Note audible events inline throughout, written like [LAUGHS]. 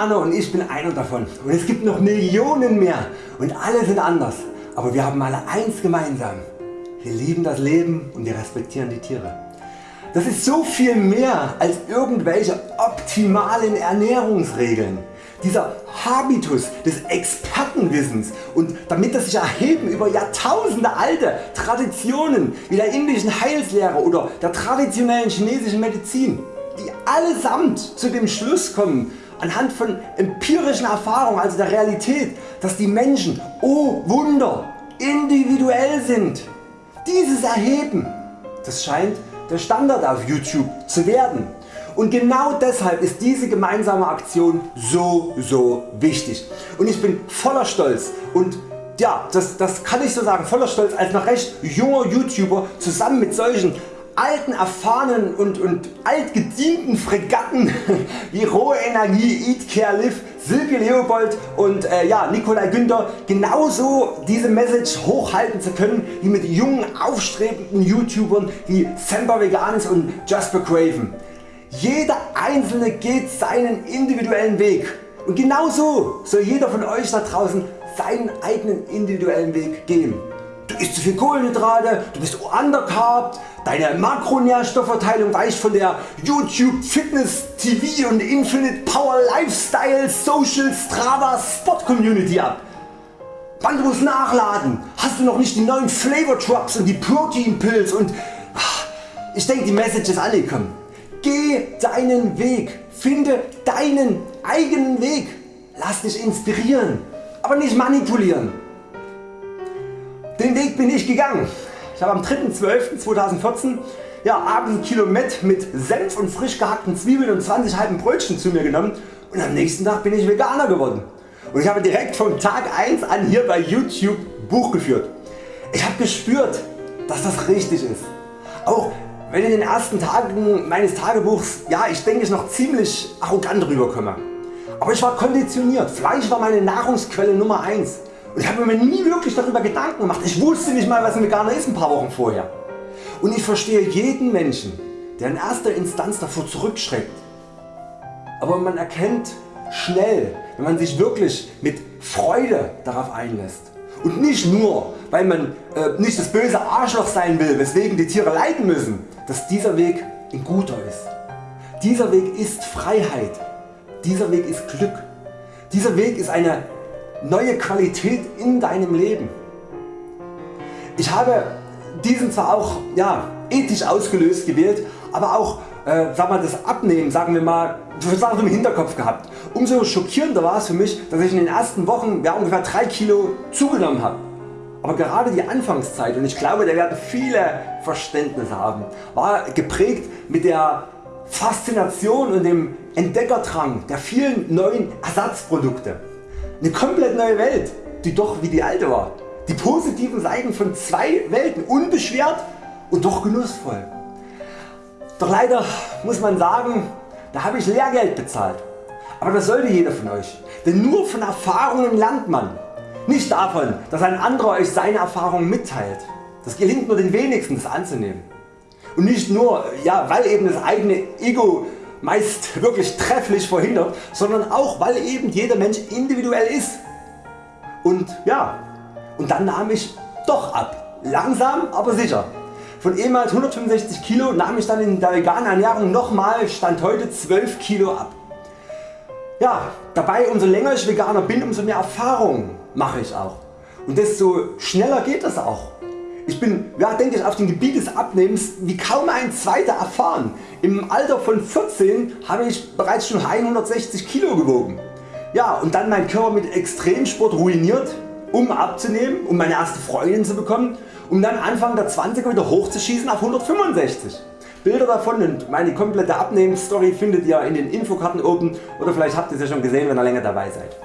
Veganer und ich bin einer davon und es gibt noch Millionen mehr und alle sind anders, aber wir haben alle eins gemeinsam. Wir lieben das Leben und wir respektieren die Tiere. Das ist so viel mehr als irgendwelche optimalen Ernährungsregeln. Dieser Habitus des Expertenwissens und damit das sich erheben über Jahrtausende alte Traditionen wie der indischen Heilslehre oder der traditionellen chinesischen Medizin, die allesamt zu dem Schluss kommen anhand von empirischen Erfahrungen, also der Realität, dass die Menschen, oh Wunder, individuell sind. Dieses Erheben, das scheint der Standard auf YouTube zu werden. Und genau deshalb ist diese gemeinsame Aktion so so wichtig. Und ich bin voller Stolz und ja, das, das kann ich so sagen, voller Stolz als noch recht junger YouTuber zusammen mit solchen alten erfahrenen und, und altgedienten Fregatten [LAUGHS] wie Rohe Energie, Eat Care Live, Silke Leopold und äh, ja, Nikolai Günther genauso diese Message hochhalten zu können wie mit jungen aufstrebenden YouTubern wie Semper Veganis und Jasper Craven. Jeder einzelne geht seinen individuellen Weg und genauso soll jeder von Euch da draußen seinen eigenen individuellen Weg gehen. Du isst zu viel Kohlenhydrate, du bist undercarbt, deine Makronährstoffverteilung weicht von der YouTube Fitness TV und Infinite Power Lifestyle Social Strava Spot Community ab. Wann du musst nachladen, hast du noch nicht die neuen Flavor Drops und die Protein Pills und ah, ich denke die Message ist angekommen. Geh deinen Weg, finde deinen eigenen Weg, lass dich inspirieren, aber nicht manipulieren. Den Weg bin ich gegangen. Ich habe am 3.12.2014 ja, abends ein Kilo Met mit Senf und frisch gehackten Zwiebeln und 20 halben Brötchen zu mir genommen und am nächsten Tag bin ich Veganer geworden. Und ich habe direkt vom Tag 1 an hier bei YouTube Buch geführt. Ich habe gespürt dass das richtig ist. Auch wenn in den ersten Tagen meines Tagebuchs ja, ich denke ich noch ziemlich arrogant rüberkomme. Aber ich war konditioniert, Fleisch war meine Nahrungsquelle Nummer 1 und ich habe mir nie wirklich darüber Gedanken gemacht. Ich wusste nicht mal was ein Veganer ist ein paar Wochen vorher. Und ich verstehe jeden Menschen der in erster Instanz davor zurückschreckt. Aber man erkennt schnell wenn man sich wirklich mit Freude darauf einlässt und nicht nur weil man äh, nicht das böse Arschloch sein will weswegen die Tiere leiden müssen, dass dieser Weg ein guter ist. Dieser Weg ist Freiheit, dieser Weg ist Glück, dieser Weg ist eine neue Qualität in deinem Leben. Ich habe diesen zwar auch ja, ethisch ausgelöst gewählt, aber auch äh, sag mal, das Abnehmen sagen wir mal Sachen im Hinterkopf gehabt. Umso schockierender war es für mich, dass ich in den ersten Wochen ja, ungefähr 3 Kilo zugenommen habe. Aber gerade die Anfangszeit und ich glaube da werden viele Verständnis haben, war geprägt mit der Faszination und dem Entdeckerdrang der vielen neuen Ersatzprodukte. Eine komplett neue Welt, die doch wie die alte war. Die positiven Seiten von zwei Welten, unbeschwert und doch genussvoll. Doch leider muss man sagen, da habe ich Lehrgeld bezahlt. Aber das sollte jeder von Euch, denn nur von Erfahrungen lernt man. Nicht davon dass ein anderer Euch seine Erfahrungen mitteilt. Das gelingt nur den wenigsten das anzunehmen. Und nicht nur ja, weil eben das eigene Ego meist wirklich trefflich verhindert, sondern auch weil eben jeder Mensch individuell ist. Und ja, und dann nahm ich doch ab. Langsam aber sicher. Von ehemals 165 Kilo nahm ich dann in der veganen Ernährung nochmal Stand heute 12 Kilo ab. Ja, dabei umso länger ich Veganer bin, umso mehr Erfahrung mache ich auch. Und desto schneller geht das auch. Ich bin ja, denke ich, auf dem Gebiet des Abnehmens wie kaum ein zweiter erfahren. Im Alter von 14 habe ich bereits schon 160 Kilo gewogen. Ja, und dann mein Körper mit Extremsport ruiniert, um abzunehmen, um meine erste Freundin zu bekommen um dann Anfang der 20er wieder hochzuschießen auf 165. Bilder davon und meine komplette Abnehmensstory findet ihr in den Infokarten oben oder vielleicht habt ihr sie schon gesehen wenn ihr länger dabei seid.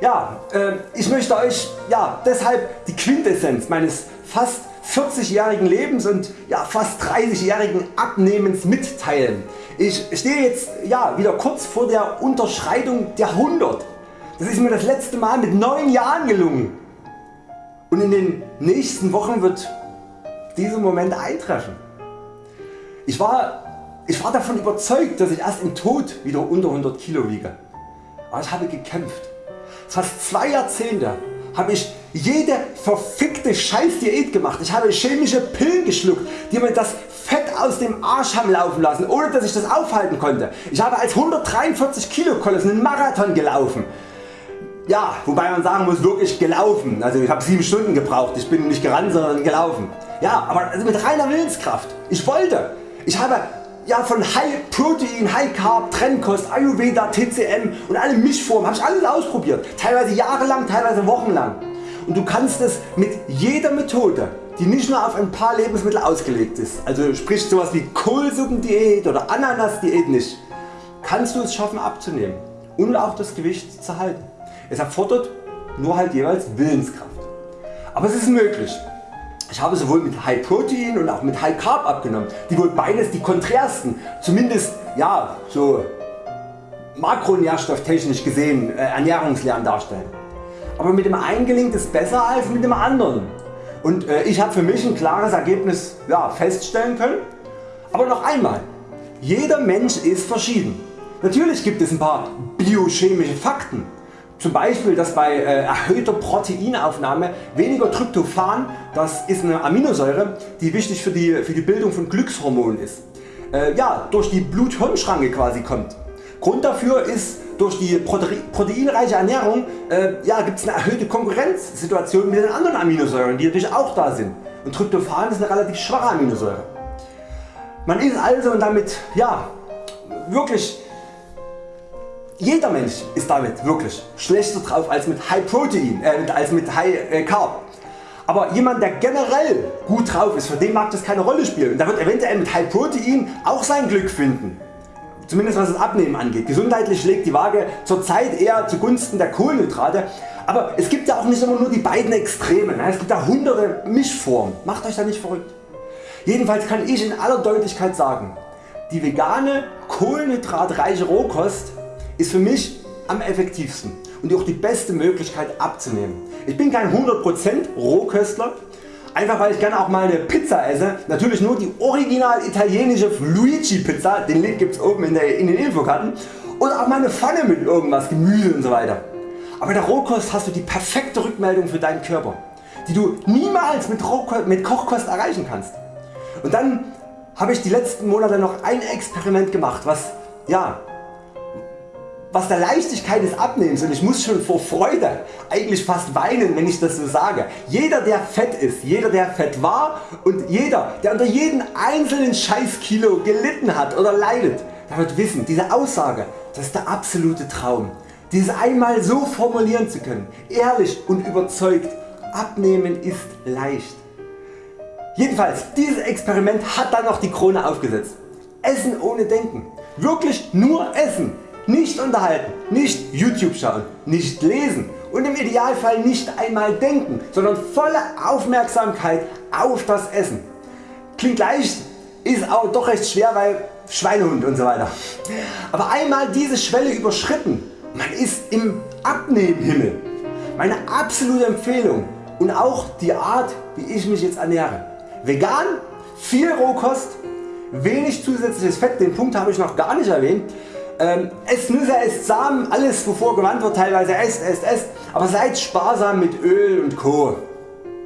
Ja, äh, ich möchte Euch ja, deshalb die Quintessenz meines fast 40-jährigen Lebens und ja, fast 30-jährigen Abnehmens mitteilen. Ich stehe jetzt ja, wieder kurz vor der Unterschreitung der 100. Das ist mir das letzte Mal mit 9 Jahren gelungen und in den nächsten Wochen wird dieser Moment eintreffen. Ich war, ich war davon überzeugt dass ich erst im Tod wieder unter 100 Kilo wiege. aber ich habe gekämpft. Fast zwei Jahrzehnte habe ich jede verfickte Scheiß Diät gemacht. Ich habe chemische Pillen geschluckt, die mir das Fett aus dem Arsch haben laufen lassen, ohne dass ich das aufhalten konnte. Ich habe als 143 Kilo Koloss einen Marathon gelaufen. Ja, wobei man sagen muss, wirklich gelaufen. Also ich habe 7 Stunden gebraucht. Ich bin nicht gerannt, sondern gelaufen. Ja, aber also mit reiner Willenskraft. Ich wollte. Ich habe ja, von High Protein, High Carb, Trennkost, Ayurveda, TCM und alle Mischformen habe ich alles ausprobiert. Teilweise jahrelang, teilweise wochenlang. Und du kannst es mit jeder Methode die nicht nur auf ein paar Lebensmittel ausgelegt ist, also sprich sowas wie Kohlsuppendiät oder Ananasdiät nicht, kannst du es schaffen abzunehmen und auch das Gewicht zu halten. Es erfordert nur halt jeweils Willenskraft. Aber es ist möglich. Ich habe sowohl mit High Protein und auch mit High Carb abgenommen, die wohl beides die konträrsten, zumindest ja, so makronährstofftechnisch gesehen äh, Ernährungslehren darstellen. Aber mit dem einen gelingt es besser als mit dem anderen. Und äh, ich habe für mich ein klares Ergebnis ja, feststellen können. Aber noch einmal, jeder Mensch ist verschieden. Natürlich gibt es ein paar biochemische Fakten, zum Beispiel dass bei äh, erhöhter Proteinaufnahme weniger Tryptophan, das ist eine Aminosäure die wichtig für die, für die Bildung von Glückshormonen ist, äh, ja, durch die Blut-Hirn-Schranke quasi kommt. Grund dafür ist durch die proteinreiche Ernährung äh, ja, gibt es eine erhöhte Konkurrenzsituation mit den anderen Aminosäuren die natürlich auch da sind und Tryptophan ist eine relativ schwache Aminosäure. Man ist also und damit ja, wirklich jeder Mensch ist damit wirklich schlechter drauf als mit High Protein, äh, als mit High äh, Carb. Aber jemand der generell gut drauf ist, für den mag das keine Rolle spielen und der wird eventuell mit High Protein auch sein Glück finden. Zumindest was das Abnehmen angeht. Gesundheitlich schlägt die Waage zurzeit eher zugunsten der Kohlenhydrate. Aber es gibt ja auch nicht immer nur die beiden Extremen. Es gibt ja hunderte Mischformen. Macht Euch da nicht verrückt. Jedenfalls kann ich in aller Deutlichkeit sagen, die vegane kohlenhydratreiche Rohkost ist für mich am effektivsten und auch die beste Möglichkeit abzunehmen. Ich bin kein 100% Rohköstler, einfach weil ich gerne auch mal eine Pizza esse, natürlich nur die original italienische Luigi Pizza, den Link gibt's oben in, der, in den Infokarten oder auch mal eine Pfanne mit irgendwas, Gemüse und so weiter. Aber bei der Rohkost hast du die perfekte Rückmeldung für deinen Körper, die du niemals mit, Rohkost, mit Kochkost erreichen kannst. Und dann habe ich die letzten Monate noch ein Experiment gemacht, was ja, was der Leichtigkeit des Abnehmens und ich muss schon vor Freude eigentlich fast weinen wenn ich das so sage. Jeder der fett ist, jeder der fett war und jeder der unter jeden einzelnen Scheißkilo gelitten hat oder leidet, der wird wissen diese Aussage das ist der absolute Traum. Dieses einmal so formulieren zu können, ehrlich und überzeugt, abnehmen ist leicht. Jedenfalls dieses Experiment hat dann noch die Krone aufgesetzt. Essen ohne Denken. Wirklich nur Essen. Nicht unterhalten, nicht YouTube schauen, nicht lesen und im Idealfall nicht einmal denken, sondern volle Aufmerksamkeit auf das Essen. Klingt leicht, ist aber doch recht schwer, weil Schweinehund und so weiter. Aber einmal diese Schwelle überschritten, man ist im Abnehmhimmel. Meine absolute Empfehlung und auch die Art wie ich mich jetzt ernähre. Vegan, viel Rohkost, wenig zusätzliches Fett, den Punkt habe ich noch gar nicht erwähnt ähm, esst Nüsse, esst Samen, alles wovor gewandt wird teilweise esst, esst, esst, aber seid sparsam mit Öl und Co.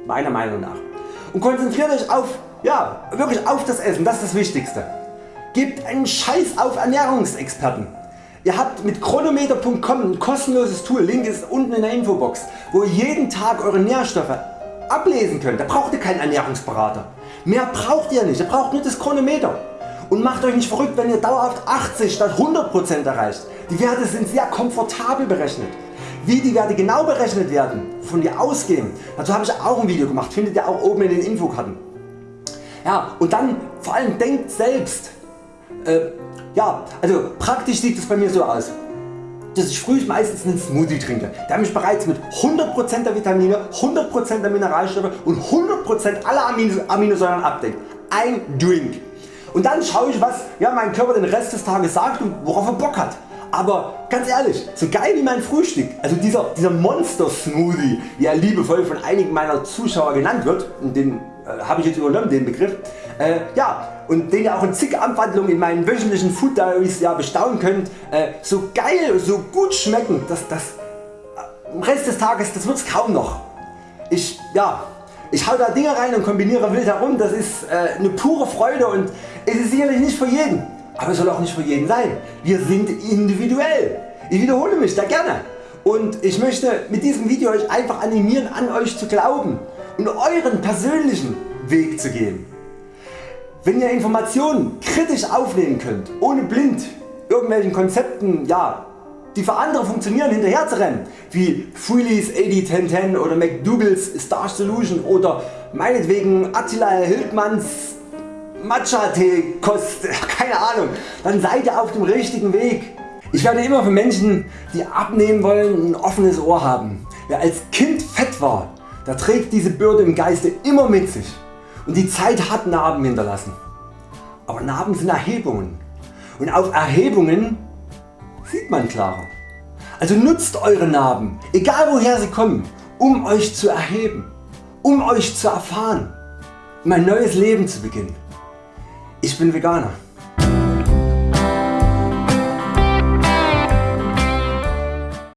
Meiner Meinung nach. Und konzentriert Euch auf, ja, wirklich auf das Essen, das ist das Wichtigste. Gebt einen Scheiß auf Ernährungsexperten. Ihr habt mit chronometer.com ein kostenloses Tool, Link ist unten in der Infobox, wo ihr jeden Tag Eure Nährstoffe ablesen könnt. Da braucht ihr keinen Ernährungsberater. Mehr braucht ihr nicht, ihr braucht nur das Chronometer. Und macht Euch nicht verrückt wenn ihr dauerhaft 80 statt 100% erreicht. Die Werte sind sehr komfortabel berechnet. Wie die Werte genau berechnet werden, wovon wir ausgehen, dazu habe ich auch ein Video gemacht, findet ihr auch oben in den Infokarten. Ja, und dann vor allem denkt selbst. Äh, ja, also praktisch sieht es bei mir so aus dass ich früh meistens einen Smoothie trinke, der mich bereits mit 100% der Vitamine, 100% der Mineralstoffe und 100% aller Aminosäuren abdeckt. Ein Drink. Und dann schaue ich was ja, mein Körper den Rest des Tages sagt und worauf er Bock hat. Aber ganz ehrlich, so geil wie mein Frühstück, also dieser, dieser Monster Smoothie, wie er liebevoll von einigen meiner Zuschauer genannt wird, den äh, äh, habe ich jetzt übernommen den Begriff. Äh, ja, und den ihr auch in zig Abwandlungen in meinen wöchentlichen Food Diaries ja, bestaunen könnt. Äh, so geil, so gut schmecken, dass das äh, im Rest des Tages das wird's kaum noch. Ich, ja, ich hau da Dinge rein und kombiniere wild herum, das ist äh, eine pure Freude und es ist sicherlich nicht für jeden, aber es soll auch nicht für jeden sein. Wir sind individuell. Ich wiederhole mich da gerne und ich möchte mit diesem Video Euch einfach animieren an Euch zu glauben und Euren persönlichen Weg zu gehen. Wenn ihr Informationen kritisch aufnehmen könnt, ohne blind irgendwelchen Konzepten ja, die für andere funktionieren hinterher wie Freelys 801010 oder McDougalls Star Solution oder meinetwegen Attila Hildmanns Matcha Tee Kost, [LAUGHS] keine Ahnung, dann seid ihr auf dem richtigen Weg. Ich werde immer für Menschen die abnehmen wollen ein offenes Ohr haben. Wer als Kind fett war, der trägt diese Bürde im Geiste immer mit sich und die Zeit hat Narben hinterlassen. Aber Narben sind Erhebungen und auf Erhebungen sieht man klarer. Also nutzt Eure Narben, egal woher sie kommen, um Euch zu erheben, um Euch zu erfahren, um ein neues Leben zu beginnen. Ich bin Veganer.